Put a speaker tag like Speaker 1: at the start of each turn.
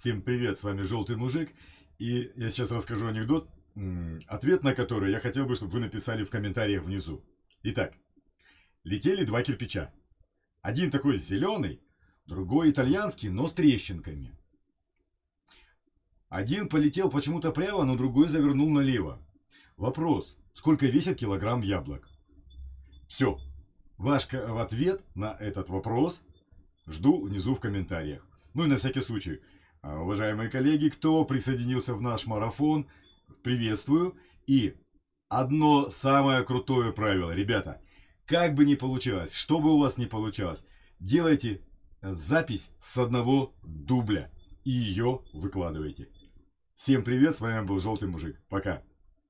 Speaker 1: Всем привет, с вами Желтый Мужик. И я сейчас расскажу анекдот, ответ на который я хотел бы, чтобы вы написали в комментариях внизу. Итак, летели два кирпича. Один такой зеленый, другой итальянский, но с трещинками. Один полетел почему-то прямо, но другой завернул налево. Вопрос, сколько весит килограмм яблок? Все. Ваш ответ на этот вопрос жду внизу в комментариях. Ну и на всякий случай, уважаемые коллеги, кто присоединился в наш марафон, приветствую. И одно самое крутое правило, ребята, как бы ни получилось, что бы у вас ни получалось, делайте запись с одного дубля и ее выкладывайте. Всем привет, с вами был Желтый Мужик. Пока.